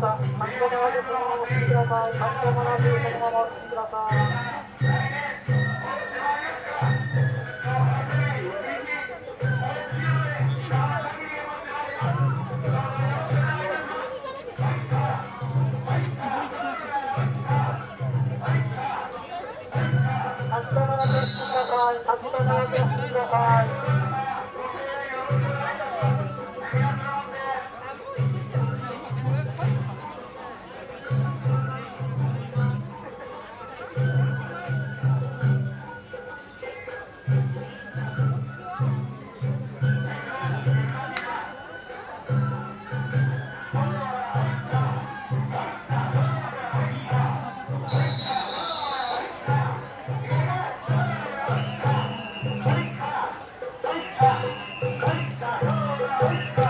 さい。巻き込みは別さい。巻き込みは別のい。ださい。Wow.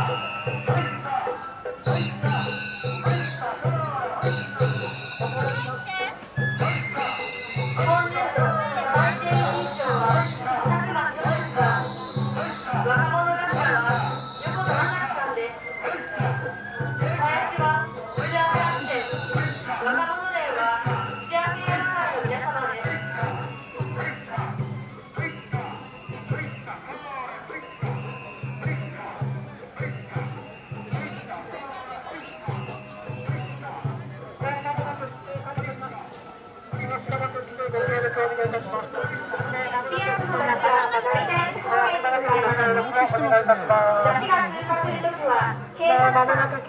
お願いいたしま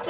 す。